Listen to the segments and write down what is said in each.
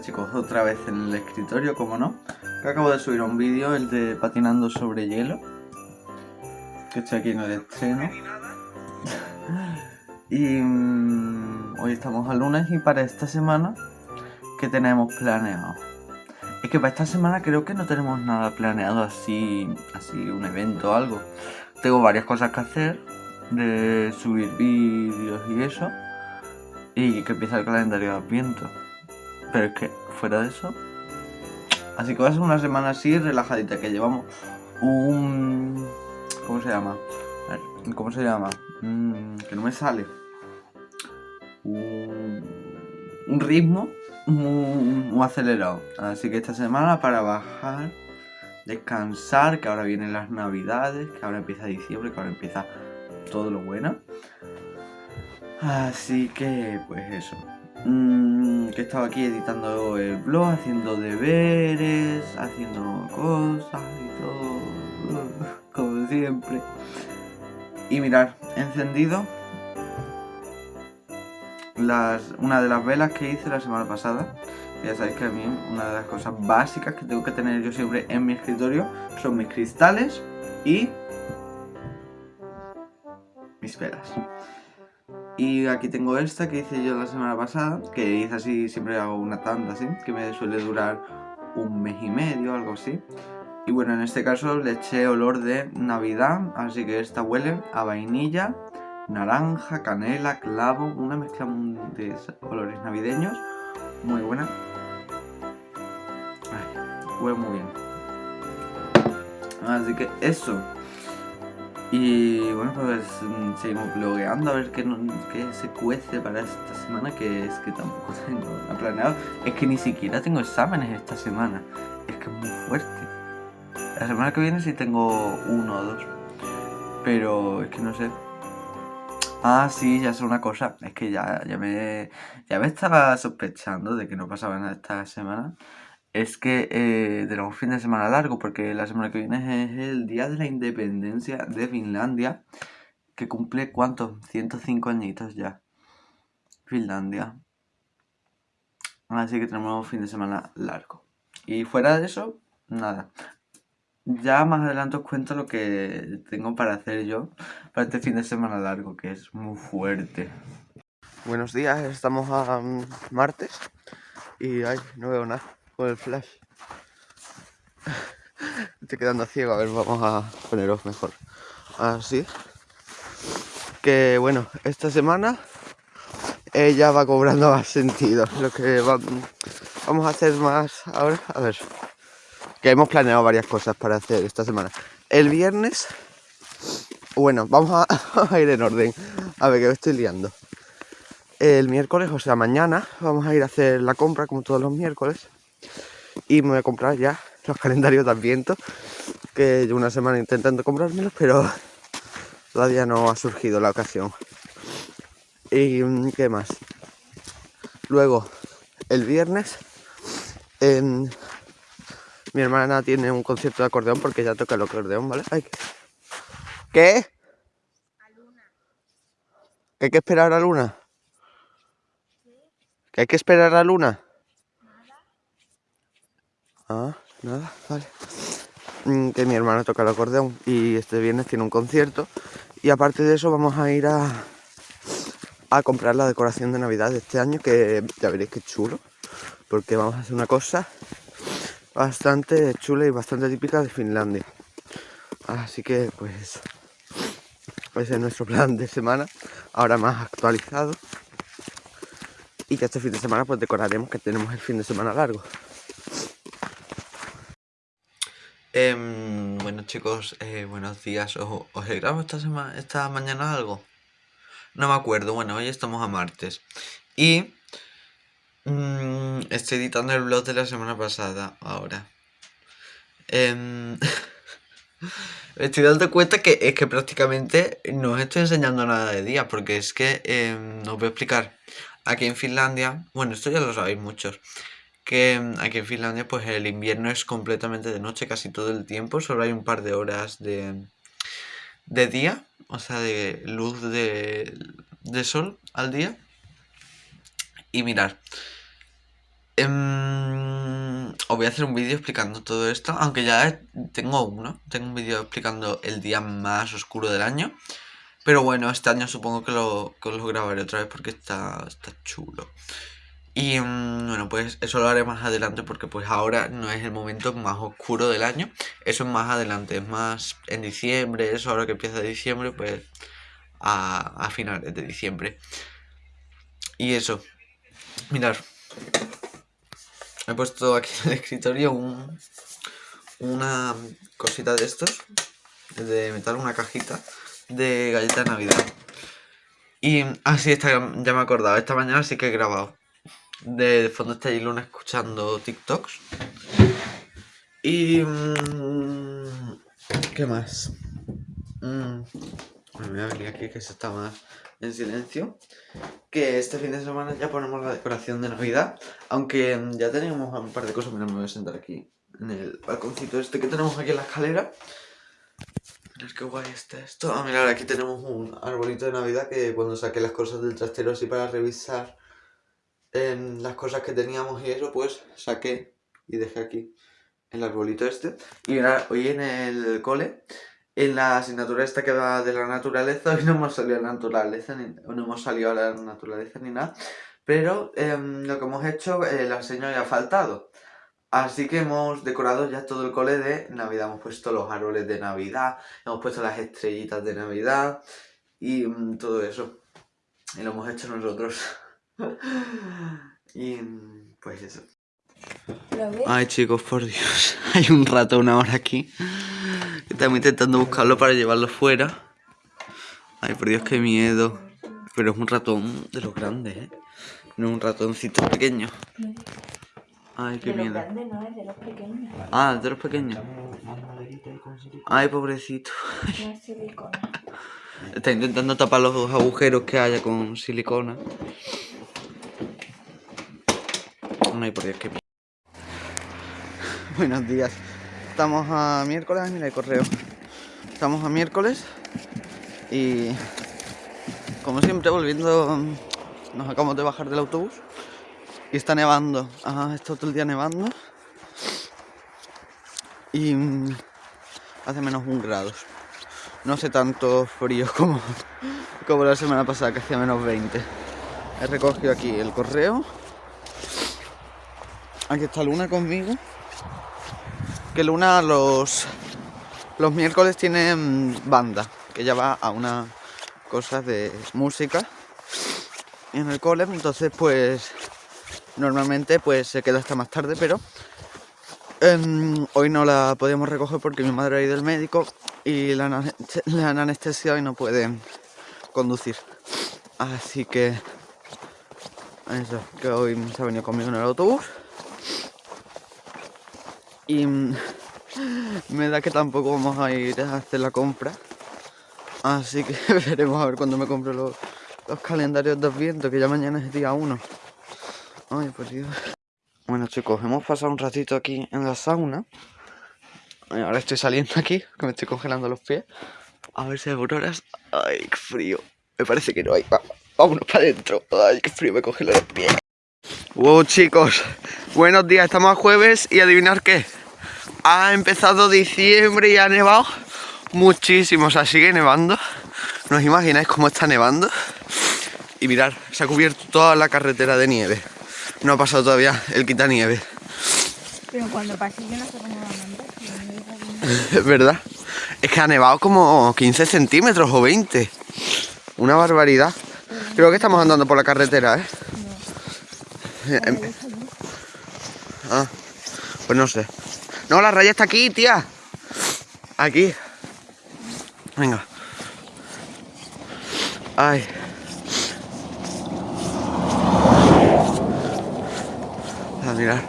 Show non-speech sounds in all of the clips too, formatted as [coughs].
Chicos, otra vez en el escritorio, como no que Acabo de subir un vídeo, el de patinando sobre hielo Que estoy aquí en el estreno. [laughs] Y mm, hoy estamos a lunes y para esta semana ¿Qué tenemos planeado? Es que para esta semana creo que no tenemos nada planeado así, así un evento o algo. Tengo varias cosas que hacer De subir vídeos y eso Y que empieza el calendario de Adviento pero es que fuera de eso... Así que va a ser una semana así relajadita, que llevamos un... ¿Cómo se llama? ¿cómo se llama? Mm, que no me sale. Un, un ritmo muy, acelerado. Así que esta semana para bajar, descansar, que ahora vienen las navidades, que ahora empieza diciembre, que ahora empieza todo lo bueno. Así que, pues eso. Mmm, que estaba aquí editando el blog, haciendo deberes, haciendo cosas y todo, [laughs] como siempre. Y mirar, encendido las, una de las velas que hice la semana pasada. Ya sabéis que a mí una de las cosas básicas que tengo que tener yo siempre en mi escritorio son mis cristales y mis velas. Y aquí tengo esta que hice yo la semana pasada, que hice así, siempre hago una tanda así, que me suele durar un mes y medio, algo así. Y bueno, en este caso le eché olor de Navidad, así que esta huele a vainilla, naranja, canela, clavo, una mezcla de olores navideños, muy buena. huele muy bien. Así que eso. Y bueno, pues mm, seguimos blogueando a ver qué, se cuece para esta semana, que es que tampoco [laughs] tengo nada planeado. Es que ni siquiera tengo exámenes esta semana, es que es muy fuerte. La semana que viene sí tengo uno o dos, pero es que no sé. Ah, sí, ya sé una cosa, es que ya, ya, me, ya me estaba sospechando de que no pasaba nada esta semana es que eh, tenemos fin de semana largo porque la semana que viene es el día de la independencia de Finlandia que cumple ¿cuántos? 105 añitos ya. Finlandia. Así que tenemos fin de semana largo. Y fuera de eso, nada. Ya más adelante os cuento lo que tengo para hacer yo para este fin de semana largo que es muy fuerte. Buenos días, estamos a mm, martes y ay, no veo nada el flash. Estoy quedando ciego, a ver, vamos a poneros mejor. Así. Que bueno, esta semana ella va cobrando más sentido. Lo que vamos a hacer más ahora, a ver. Que hemos planeado varias cosas para hacer esta semana. El viernes, bueno, vamos a, [laughs] a ir en orden. A ver, que me estoy liando. El miércoles, o sea, mañana, vamos a ir a hacer la compra como todos los miércoles y me voy a comprar ya los calendarios de Adviento que llevo una semana intentando comprármelos pero todavía no ha surgido la ocasión y qué más luego el viernes mi hermana tiene un concierto de acordeón porque ya toca el acordeón vale ¿qué? ¿Que hay que esperar a la luna? ¿Que hay que esperar a la luna? Ah, nada, vale. Mm, que mi hermano toca el acordeón y este viernes tiene un concierto. Y aparte de eso vamos a ir a, a comprar la decoración de Navidad de este año, que ya veréis que chulo. Porque vamos a hacer una cosa bastante chula y bastante típica de Finlandia. Así que pues ese es nuestro plan de semana, ahora más actualizado. Y que este fin de semana pues decoraremos que tenemos el fin de semana largo. Em, bueno chicos, eh, buenos días. ¿Os, os he grabado esta, semana, esta mañana algo? No me acuerdo. Bueno, hoy estamos a martes. Y mm, estoy editando el blog de la semana pasada ahora. Em, [laughs] estoy dando cuenta que es que prácticamente no os estoy enseñando nada de día. Porque es que eh, os voy a explicar. Aquí en Finlandia, bueno, esto ya lo sabéis muchos que aquí en Finlandia pues el invierno es completamente de noche casi todo el tiempo, solo hay un par de horas de, de día, o sea, de luz de, sol al día. Y mirar, Em, os voy a hacer un vídeo explicando todo esto, aunque ya tengo uno, tengo un vídeo explicando el día más oscuro del año. Pero bueno, este año supongo que lo, lo grabaré otra vez porque está, está chulo. Y mm, bueno, pues eso lo haré más adelante porque pues ahora no es el momento más oscuro del año. Eso es más adelante, es más en diciembre, eso ahora que empieza diciembre, pues a, a finales de diciembre. Y eso, mirar, he puesto aquí en el escritorio un, una cosita de estos, de metal, una cajita de galleta de Navidad. Y así ah, ya me he acordado, esta mañana sí que he grabado. De fondo está Luna escuchando TikToks. Y... Mm, ¿Qué más? Mm, me voy a venir aquí que se está más en silencio. Que este fin de semana ya ponemos la decoración de Navidad. Aunque ya tenemos un par de cosas. Mira, me voy a sentar aquí en el balconcito este que tenemos aquí en la escalera. Mirad qué guay está esto. Ah, mirad, aquí tenemos un arbolito de Navidad que cuando saqué las cosas del trastero así para revisar en las cosas que teníamos y eso, pues saqué y dejé aquí el arbolito este. Y mirad, hoy en el cole, en la asignatura esta que va de la naturaleza, [laughs] hoy no hemos salido a la naturaleza, ni, no hemos salido a la naturaleza ni nada. Pero em, lo que hemos hecho, eh, la señora ya ha faltado. Así que hemos decorado ya todo el cole de Navidad. Hemos puesto los árboles de Navidad, hemos puesto las estrellitas de Navidad y mm, todo eso. Y lo hemos hecho nosotros. [laughs] [laughs] y mm, pues eso. Ay chicos, por Dios. [laughs] Hay un ratón ahora aquí. Estamos intentando buscarlo para llevarlo fuera. Ay, por Dios, qué miedo. Pero es un ratón de los grandes, ¿eh? No es un ratoncito pequeño. Ay, qué miedo. de los pequeños. Ah, de los pequeños. Ay, pobrecito. Está intentando tapar los agujeros que haya con silicona. Ay, por Dios, miedo. [laughs] Buenos días. Estamos a miércoles, mira el correo. Estamos a miércoles y como siempre volviendo, nos acabamos de bajar del autobús y está nevando. Ajá, está todo el día nevando. Y mm, hace menos un grado. No hace tanto frío como, [laughs] como la semana pasada, que hacía menos 20. He recogido aquí el correo. Aquí está Luna conmigo. Que Luna los, los miércoles tiene mm, banda, que ya va a una cosa de música en el cole. Entonces, pues normalmente pues se queda hasta más tarde, pero em, hoy no la podemos recoger porque mi madre ha ido al médico y la, [laughs] han anestesiado y no puede conducir. Así que eso, que hoy se ha venido conmigo en el autobús. Y [laughs] me da que tampoco vamos a ir a hacer la compra. Así que [laughs] veremos a ver cuando me compro los, los calendarios de viento, que ya mañana es día 1. Ay, por Dios. Bueno chicos, hemos pasado un ratito aquí en la sauna. Ahora estoy saliendo aquí, que me estoy congelando los pies. A ver si hay auroras. Ay, qué frío. Me parece que no hay. Vámonos para adentro. Ay, qué frío, me congelo los pies. Wow, chicos. Buenos días, estamos a jueves y adivinar qué. Ha empezado diciembre y ha nevado muchísimo. O sea, sigue nevando. ¿No os imagináis cómo está nevando? Y mirar, se ha cubierto toda la carretera de nieve no ha pasado todavía el quitanieve. Pero cuando pase yo no sé cómo va a. [laughs] Es verdad. Es que ha nevado como 15 centímetros o 20. Una barbaridad. Creo que estamos andando por la carretera, ¿eh? No. Em, ah, pues no sé. No, la raya está aquí, tía. Aquí. Venga. Ay. mirar.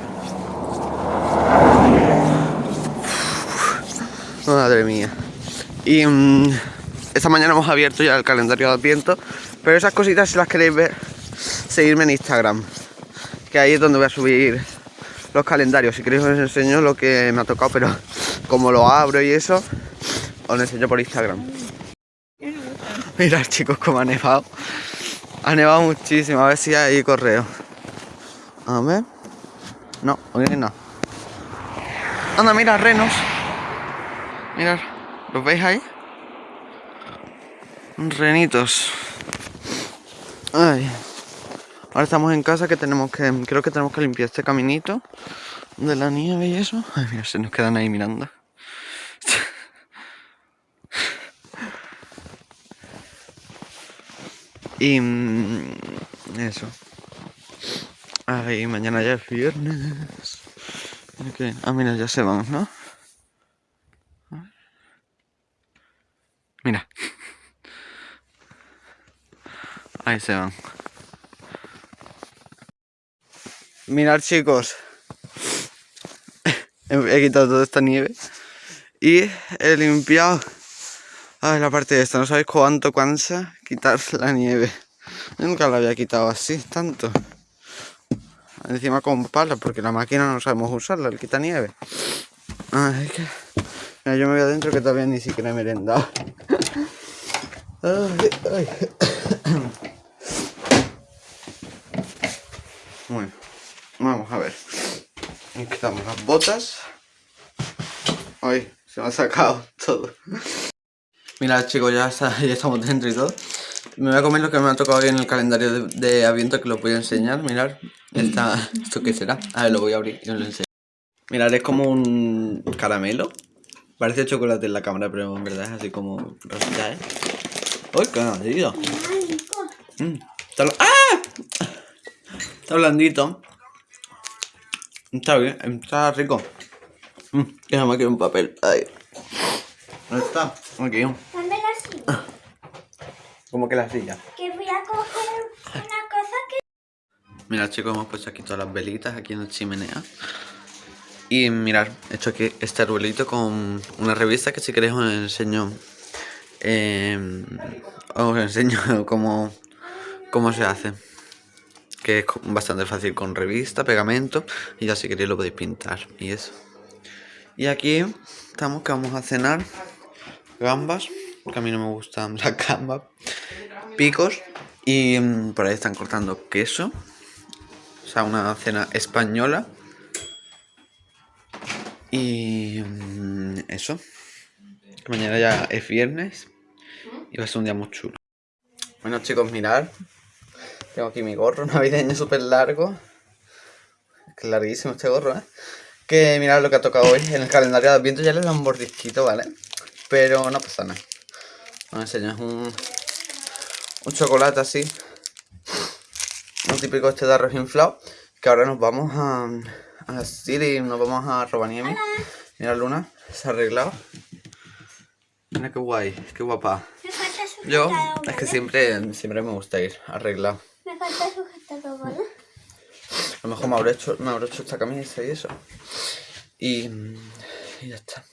Madre mía. Y mm, esta mañana hemos abierto ya el calendario de Adviento. Pero esas cositas, si las queréis ver, seguirme en Instagram. Que ahí es donde voy a subir los calendarios. Si queréis os enseño lo que me ha tocado, pero [laughs] como lo abro y eso, os lo enseño por Instagram. Mirad chicos cómo ha nevado. Ha nevado muchísimo. A ver si hay correo. A ver. No, hoy no. Anda, mira, renos. Mirad, ¿los veis ahí? Renitos. Ay. Ahora estamos en casa que tenemos que... Creo que tenemos que limpiar este caminito de la nieve y eso. Ay, mira, se nos quedan ahí mirando. y... Mm, eso. Ay, mañana ya es viernes. Ah, mira, ya se van, ¿no? Mira. Ahí se van. Mirad chicos. He quitado toda esta nieve. Y he limpiado a ver, la parte de esta. No sabéis cuánto cansa quitar la nieve. Nunca la había quitado así, tanto. Encima con palas, porque la máquina no sabemos usarla, el quita nieve. Ay, que... Mira, yo me voy adentro que todavía ni siquiera he merendado. Ay, ay. [coughs] Bueno, vamos a ver. Quitamos las botas. Ay, se me ha sacado todo. Mira chicos, ya, ya estamos dentro y todo. Me voy a comer lo que me ha tocado hoy en el calendario de, de Aviento que lo voy a enseñar. Mirad, esta, ¿esto qué será? A ver, lo voy a abrir y os lo enseño. Mirad, es como un caramelo. Parece chocolate en la cámara, pero en verdad es así como rosita, ¿eh? ¡Uy, qué blandito! Mm, está ¡Ah! Está blandito. Está bien, está rico. Mm, déjame aquí un papel. Ahí. ¿Dónde está? Aquí. ¿Dónde la silla? ¿Cómo que la silla? Que voy a coger una cosa que... Mira chicos, hemos puesto aquí todas las velitas aquí en la chimenea. Y mirad, he hecho aquí este arbolito con una revista que si queréis os enseño. Eh, os enseño [laughs] cómo, cómo se hace. Que es bastante fácil con revista, pegamento. Y ya si queréis lo podéis pintar. Y eso. Y aquí estamos que vamos a cenar gambas. Porque a mí no me gustan [laughs] las gambas. Picos. Y mm, por ahí están cortando queso. O sea, una cena española. Y mm, eso. Mañana ya es viernes. Y va a ser un día muy chulo. Bueno chicos, mirad. Tengo aquí mi gorro [laughs] navideño súper largo. Es larguísimo este gorro, ¿eh? Que mirad lo que ha tocado hoy. En el calendario de Adviento ya le da un bordisquito, ¿vale? Pero no pasa nada. Os enseño, es un, un chocolate así. Un típico este de arroz inflado. Que ahora nos vamos a, a Siri, nos vamos a Robaniemi. Mira Luna, se ha arreglado. Mira qué guay, qué guapa. Yo, es que siempre, siempre me gusta ir arreglado. Me falta sujetador, ¿vale? A lo mejor me habré hecho, me habré hecho esta camisa y eso. Y, y ya está.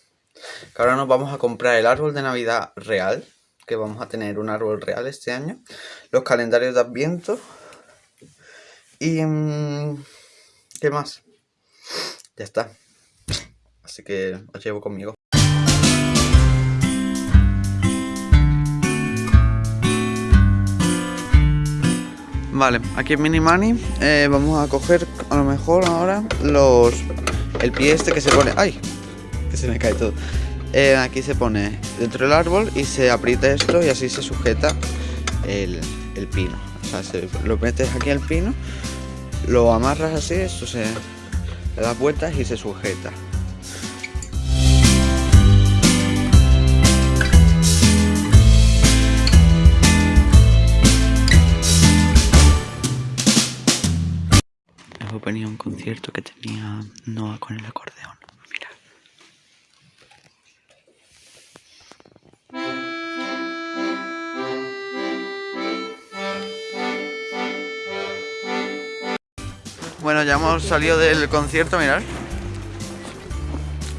Ahora nos vamos a comprar el árbol de Navidad real. Que vamos a tener un árbol real este año. Los calendarios de Adviento. Y... mm, ¿Qué más? Ya está. Así que os llevo conmigo. Vale, aquí en Mini Money eh, vamos a coger a lo mejor ahora los el pie este que se pone. ¡Ay! Que se me cae todo. Eh, aquí se pone dentro del árbol y se aprieta esto y así se sujeta el, el pino. O sea, se, lo metes aquí al pino, lo amarras así, esto se le das vueltas y se sujeta. Venía un concierto que tenía Noah con el acordeón. Bueno, ya hemos salido del concierto, mirad.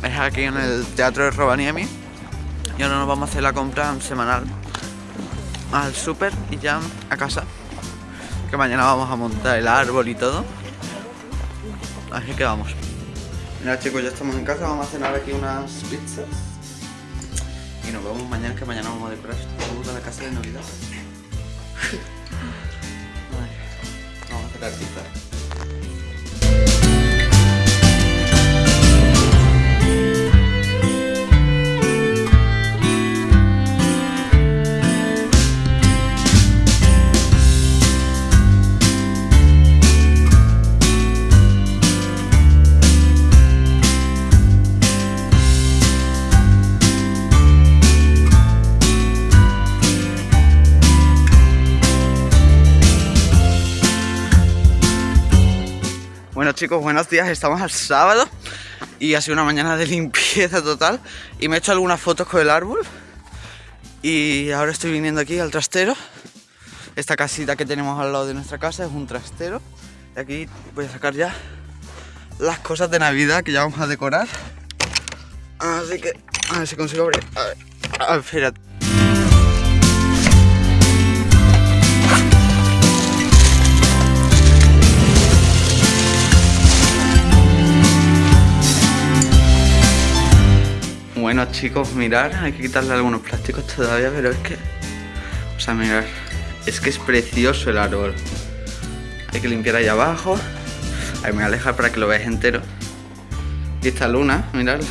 Es aquí en el Teatro de Rovaniemi. Y ahora nos vamos a hacer la compra semanal al súper y ya a casa. Que mañana vamos a montar el árbol y todo. Así que vamos. Mira chicos, ya estamos en casa, vamos a cenar aquí unas pizzas. Y nos vemos mañana, que mañana vamos a decorar toda la casa de Navidad. [laughs] Vamos a hacer la chicos, buenos días, estamos al sábado y ha sido una mañana de limpieza total y me he hecho algunas fotos con el árbol y ahora estoy viniendo aquí al trastero. Esta casita que tenemos al lado de nuestra casa es un trastero y aquí voy a sacar ya las cosas de Navidad que ya vamos a decorar. Así que a ver si consigo abrir. A ver, a ver. Bueno chicos, mirar, hay que quitarle algunos plásticos todavía, pero es que... O sea, mirar, es que es precioso el árbol. Hay que limpiar ahí abajo. Ahí me voy a alejar para que lo veáis entero. Y esta luna, miradla.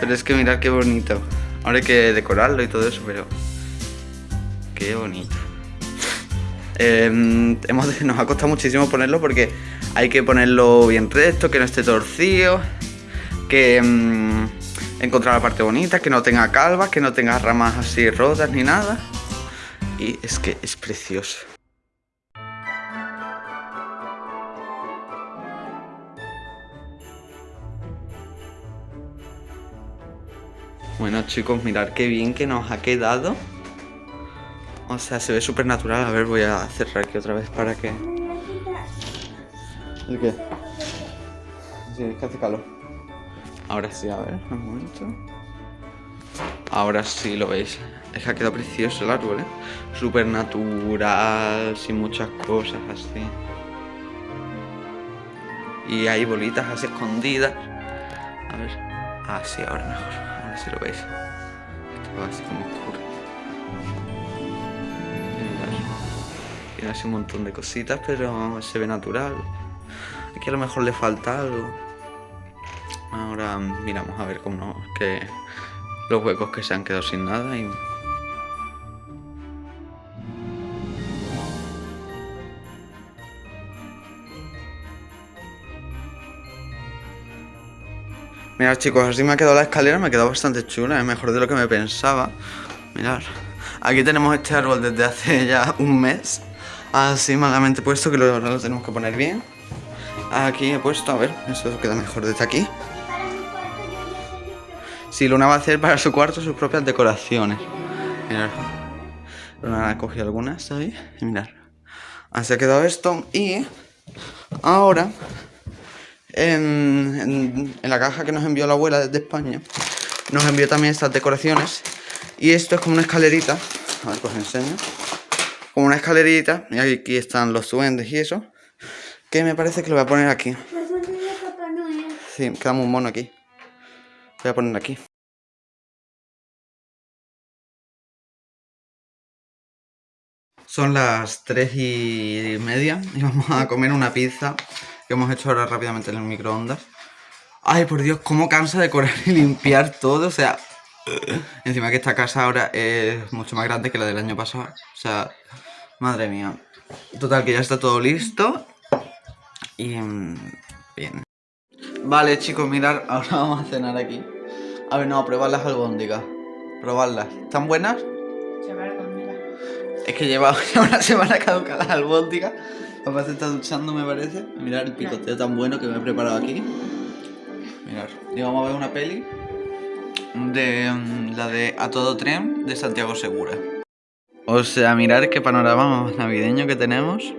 Pero es que mirad qué bonito. Ahora hay que decorarlo y todo eso, pero... Qué bonito. Em, hemos, nos ha costado muchísimo ponerlo porque hay que ponerlo bien recto, que no esté torcido, que... em, encontrar la parte bonita, que no tenga calvas, que no tenga ramas así rotas ni nada. Y es que es precioso. Bueno chicos, mirad qué bien que nos ha quedado. O sea, se ve súper natural. A ver, voy a cerrar aquí otra vez para que... ¿El qué? Sí, es que hace calor. Ahora sí, a ver, un momento. Ahora sí lo veis. Es que ha quedado precioso el árbol, ¿eh? Súper natural, sin muchas cosas así. Y hay bolitas así escondidas. A ver. Ah, sí, ahora mejor. Ahora sí lo veis. Esto va así como oscuro. Tiene así un montón de cositas, pero se ve natural. Aquí a lo mejor le falta algo. Ahora miramos a ver cómo que los huecos que se han quedado sin nada y Mirad chicos, así me ha quedado la escalera, me ha quedado bastante chula, es mejor de lo que me pensaba. Mirad, aquí tenemos este árbol desde hace [laughs] ya un mes, así malamente puesto que lo tenemos que poner bien. Aquí he puesto, a ver, eso queda mejor desde aquí. Sí, Luna va a hacer para su cuarto sus propias decoraciones. Mirad. Luna ha cogido algunas, ¿sabéis? Y mirad. Así ha quedado esto. Y ahora, en, en- en la caja que nos envió la abuela desde España, nos envió también estas decoraciones. Y esto es como una escalerita. A ver, pues os enseño. Como una escalerita. Y aquí están los duendes y eso. Que me parece que lo voy a poner aquí. Noel. Sí, queda muy mono aquí. Voy a poner aquí. Son las 3 y media y vamos a comer una pizza que hemos hecho ahora rápidamente en el microondas. Ay, por Dios, cómo cansa decorar y limpiar todo. O sea, encima que esta casa ahora es mucho más grande que la del año pasado. O sea, madre mía. Total, que ya está todo listo. Y mm, bien. Vale, chicos, mirad, ahora vamos a cenar aquí. A ver, no, probad las albóndigas. Probadlas. ¿Están buenas? Es que lleva [laughs] una semana caduca las albóndigas. Papá se está duchando, me parece. Mirad el picoteo tan bueno que me he preparado aquí. Mirad, y vamos a ver una peli de mm, la de A Todo Tren de Santiago Segura. O sea, mirad qué panorama más navideño que tenemos.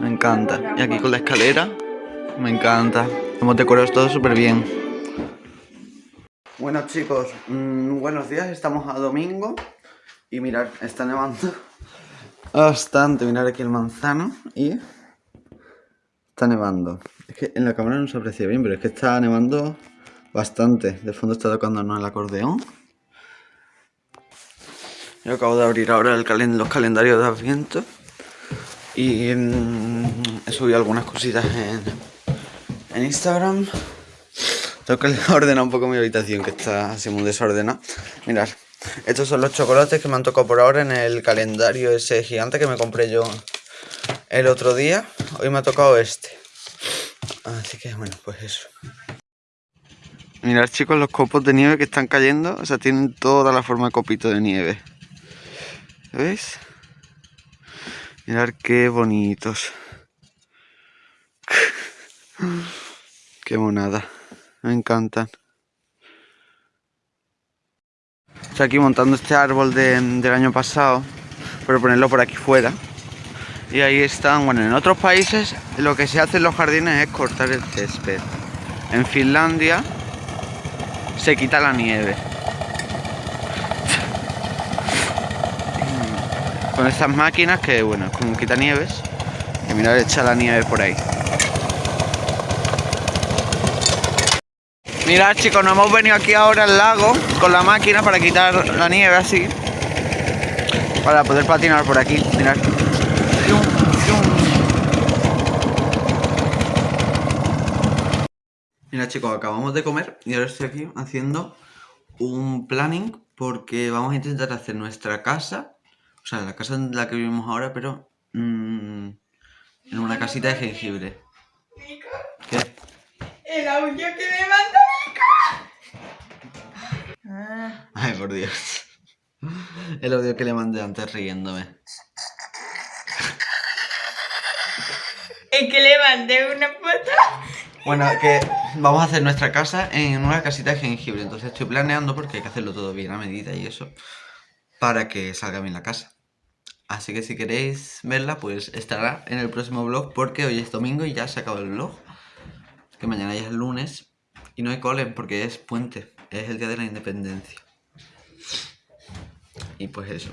Me encanta. Y aquí con la escalera. Me encanta. Hemos decorado todo súper bien. Bueno chicos, mm, buenos días. Estamos a domingo. Y mirad, está nevando bastante. Mirad aquí el manzano. Y está nevando. Es que en la cámara no se aprecia bien, pero es que está nevando bastante. De fondo está tocándonos el acordeón. Yo acabo de abrir ahora el calen- los calendarios de Adviento. Y mm, he subido algunas cositas en, en Instagram. Tengo que [laughs] ordenar un poco mi habitación, que está así muy desordenada. Mirad, estos son los chocolates que me han tocado por ahora en el calendario ese gigante que me compré yo el otro día. Hoy me ha tocado este. Así que bueno, pues eso. Mirad chicos los copos de nieve que están cayendo. O sea, tienen toda la forma de copito de nieve. ¿Veis? Mirad qué bonitos. [laughs] Qué monada. Me encantan. Estoy aquí montando este árbol de- del año pasado. Para ponerlo por aquí fuera. Y ahí están, bueno, en otros países lo que se hace en los jardines es cortar el césped. En Finlandia se quita la nieve. Con estas máquinas que, bueno, es como quita nieves. Y mirad, echa la nieve por ahí. Mirad chicos, nos hemos venido aquí ahora al lago con la máquina para quitar la nieve así. Para poder patinar por aquí, mirad. Mira chicos, acabamos de comer y ahora estoy aquí haciendo un planning porque vamos a intentar hacer nuestra casa, o sea, la casa en la que vivimos ahora, pero mm, en una casita de jengibre. ¿Qué? El audio que me manda Ah, Ay, por Dios. El audio que le mandé antes riéndome. es que le mandé una foto. Bueno, que vamos a hacer nuestra casa en una casita de jengibre. Entonces estoy planeando porque hay que hacerlo todo bien a medida y eso. Para que salga bien la casa. Así que si queréis verla, pues estará en el próximo vlog. Porque hoy es domingo y ya se acabó el vlog. Que mañana ya es lunes. Y no hay cole porque es puente. Es el día de la independencia. Y pues eso.